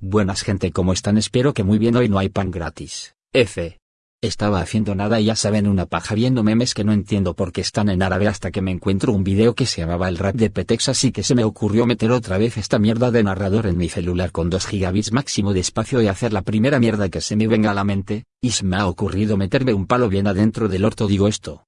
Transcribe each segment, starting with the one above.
Buenas gente, ¿cómo están? Espero que muy bien. Hoy no hay pan gratis. F. Estaba haciendo nada y ya saben una paja viendo memes que no entiendo por qué están en árabe hasta que me encuentro un video que se llamaba el rap de Petex así que se me ocurrió meter otra vez esta mierda de narrador en mi celular con 2 gigabits máximo de espacio y hacer la primera mierda que se me venga a la mente, y se me ha ocurrido meterme un palo bien adentro del orto digo esto.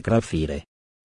Crafire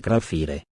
Crafire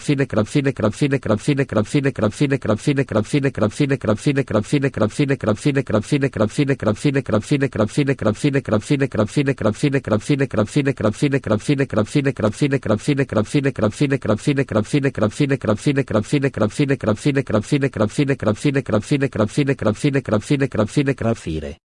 Crafire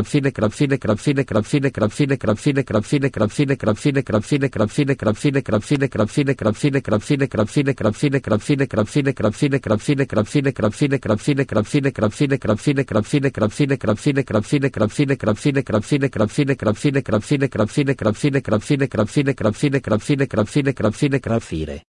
Crafire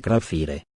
Crafire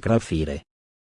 Crafire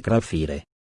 Crafire